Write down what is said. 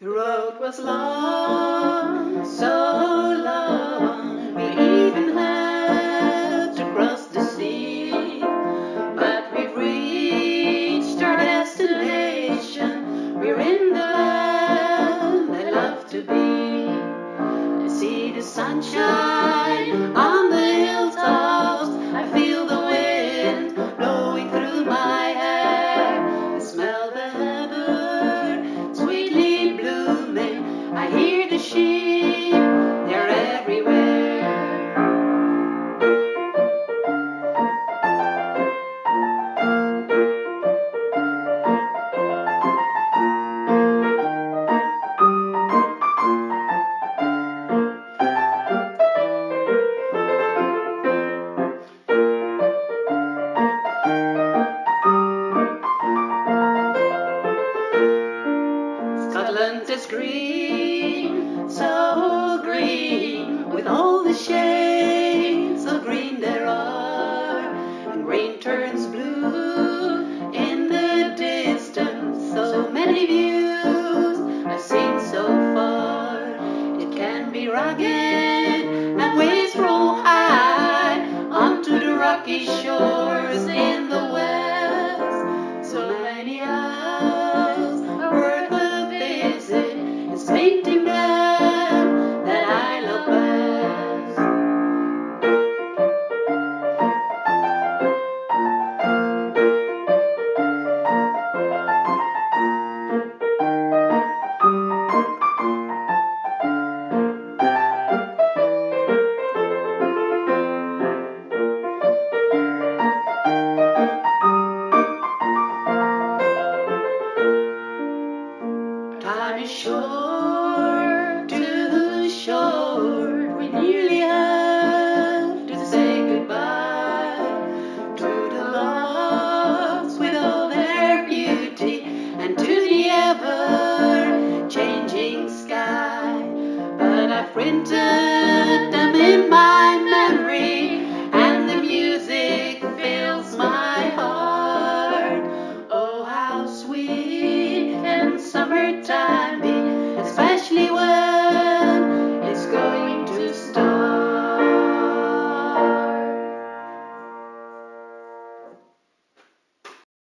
The road was long, so long, we even had to cross the sea. But we've reached our destination, we're in the land I love to be. I see the sunshine Scotland is green, so green, with all the shades of green there are, and green turns blue in the distance. So many views shore, to the shore. We nearly have to say goodbye to the loves with all their beauty and to the ever changing sky. But I've.